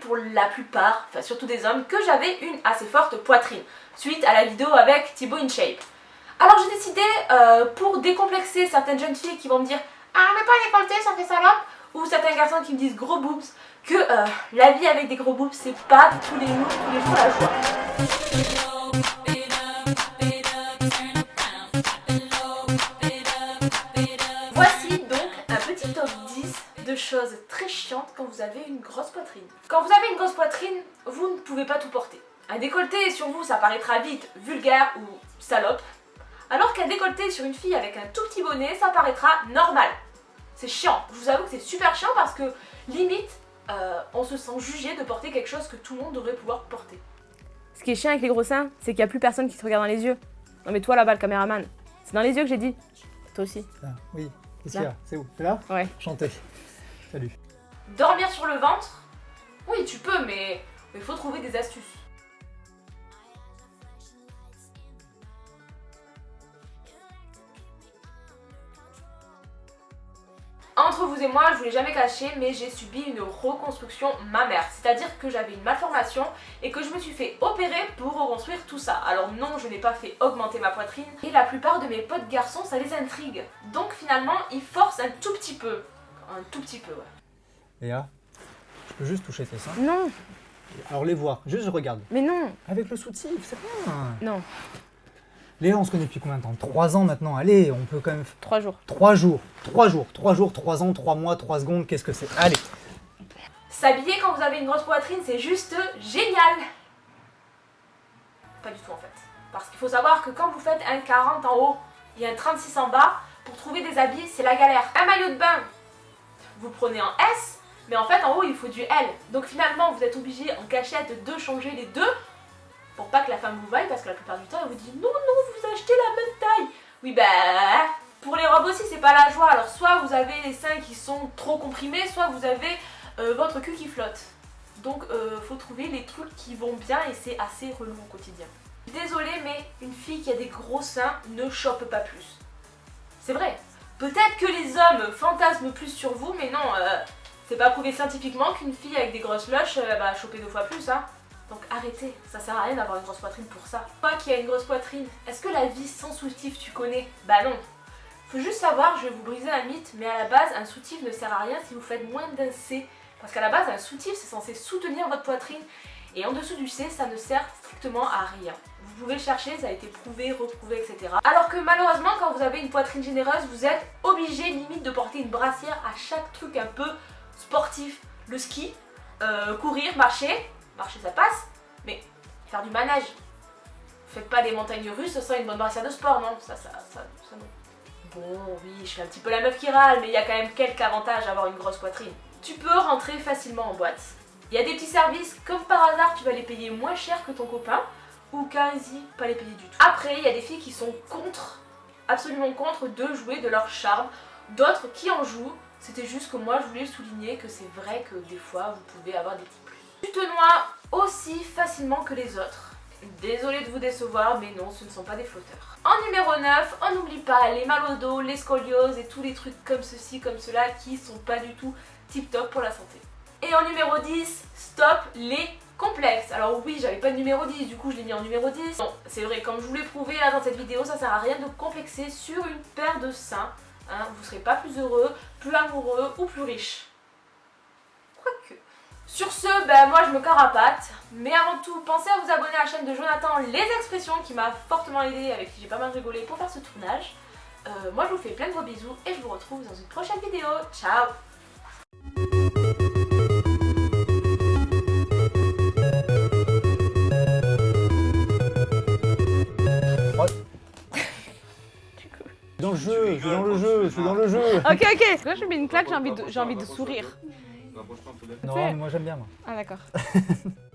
pour la plupart, enfin surtout des hommes, que j'avais une assez forte poitrine, suite à la vidéo avec Thibaut InShape. Alors j'ai décidé, euh, pour décomplexer certaines jeunes filles qui vont me dire « Ah mais pas décolleté, ça fait salope !» ou certains garçons qui me disent « gros boobs », que euh, la vie avec des gros boobs, c'est pas tous les jours, tous les jours la joie. 10 de choses très chiantes quand vous avez une grosse poitrine. Quand vous avez une grosse poitrine, vous ne pouvez pas tout porter. Un décolleté sur vous, ça paraîtra vite vulgaire ou salope, alors qu'un décolleté sur une fille avec un tout petit bonnet, ça paraîtra normal. C'est chiant, je vous avoue que c'est super chiant parce que limite, euh, on se sent jugé de porter quelque chose que tout le monde devrait pouvoir porter. Ce qui est chiant avec les gros seins, c'est qu'il n'y a plus personne qui te regarde dans les yeux. Non mais toi là-bas, le caméraman, c'est dans les yeux que j'ai dit. Toi aussi. Ah, oui, qu'est-ce Là. qu'il y a? C'est où? C'est là? Ouais. Chantez. Salut. Dormir sur le ventre? Oui, tu peux, mais il faut trouver des astuces. Entre vous et moi, je vous l'ai jamais caché, mais j'ai subi une reconstruction mammaire. C'est-à-dire que j'avais une malformation et que je me suis fait opérer pour reconstruire tout ça. Alors non, je n'ai pas fait augmenter ma poitrine. Et la plupart de mes potes garçons, ça les intrigue. Donc finalement, ils forcent un tout petit peu. Un tout petit peu, ouais. Léa, je peux juste toucher tes seins Non, Alors les voir, juste je regarde. mais non, Avec le soutif, c'est rien. non. Léa, on se connaît depuis combien de temps? Trois ans maintenant, allez, on peut quand même... Trois jours. Trois jours, trois jours, trois jours, trois ans, trois mois, trois secondes, qu'est-ce que c'est? Allez S'habiller quand vous avez une grosse poitrine, c'est juste génial Pas du tout en fait. Parce qu'il faut savoir que quand vous faites un 40 en haut et un 36 en bas, pour trouver des habits, c'est la galère. Un maillot de bain, vous prenez en S, mais en fait en haut il faut du L. Donc finalement vous êtes obligé en cachette de changer les deux pour pas que la femme vous vaille parce que la plupart du temps elle vous dit non non vous achetez la même taille. Oui bah pour les robes aussi c'est pas la joie. Alors soit vous avez les seins qui sont trop comprimés, soit vous avez euh, votre cul qui flotte. Donc euh, faut trouver les trucs qui vont bien et c'est assez relou au quotidien. Désolée mais une fille qui a des gros seins ne chope pas plus. C'est vrai. Peut-être que les hommes fantasment plus sur vous mais non, euh, c'est pas prouvé scientifiquement qu'une fille avec des grosses loches euh, va choper deux fois plus hein. Donc arrêtez, ça sert à rien d'avoir une grosse poitrine pour ça. Toi qui as une grosse poitrine, est-ce que la vie sans soutif tu connais? Bah non. Faut juste savoir, je vais vous briser un mythe, mais à la base, un soutif ne sert à rien si vous faites moins d'un C. Parce qu'à la base, un soutif, c'est censé soutenir votre poitrine. Et en dessous du C, ça ne sert strictement à rien. Vous pouvez chercher, ça a été prouvé, reprouvé, etc. Alors que malheureusement, quand vous avez une poitrine généreuse, vous êtes obligé limite de porter une brassière à chaque truc un peu sportif. Le ski, euh, courir, marcher, marcher ça passe, mais faire du manège. Faites pas des montagnes russes sans une bonne brassière de sport, non? Ça, ça, ça, ça non. Bon, oui, je suis un petit peu la meuf qui râle, mais il y a quand même quelques avantages à avoir une grosse poitrine. Tu peux rentrer facilement en boîte. Il y a des petits services, comme par hasard, tu vas les payer moins cher que ton copain, ou quasi pas les payer du tout. Après, il y a des filles qui sont contre, absolument contre, de jouer de leur charme. D'autres qui en jouent, c'était juste que moi je voulais souligner que c'est vrai que des fois vous pouvez avoir des petits plus. Tu te noies aussi facilement que les autres. Désolée de vous décevoir, mais non, ce ne sont pas des flotteurs. En numéro 9, on n'oublie pas les mal au les scolioses et tous les trucs comme ceci, comme cela, qui sont pas du tout tip top pour la santé. Et en numéro 10, stop les complexes. Alors oui, j'avais pas de numéro 10, du coup je l'ai mis en numéro 10. Bon, c'est vrai, comme je vous l'ai prouvé là dans cette vidéo, ça sert à rien de complexer sur une paire de seins. Hein, vous serez pas plus heureux, plus amoureux ou plus riche. Quoique. Sur ce, ben moi je me carapate. Mais avant tout, pensez à vous abonner à la chaîne de Jonathan Les Expressions qui m'a fortement aidé, avec qui j'ai pas mal rigolé pour faire ce tournage. Euh, moi je vous fais plein de gros bisous et je vous retrouve dans une prochaine vidéo. Ciao Dans le jeu, je suis dans le jeu, je suis dans le jeu Ok, ok. Quand je mets une claque, j'ai envie, de- j'ai envie de sourire. Non, mais moi j'aime bien moi. Ah d'accord.